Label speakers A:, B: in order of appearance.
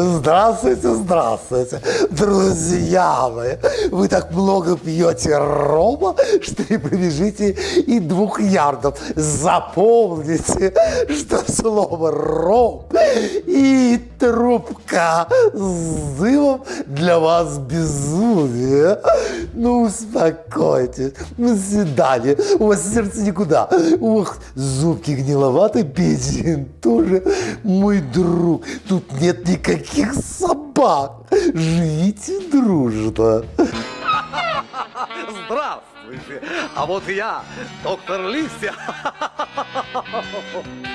A: Здравствуйте, здравствуйте, друзья мои. Вы так много пьете рома, что не пробежите и двух ярдов. Запомните, что слово ром и трубка с дымом для вас безумие. Ну, успокойтесь. До свидания. У вас сердце никуда. Ух, зубки гниловаты, бензин тоже. Мой друг, тут нет никаких собак. Живите дружно.
B: Здравствуйте! А вот я, доктор Листья.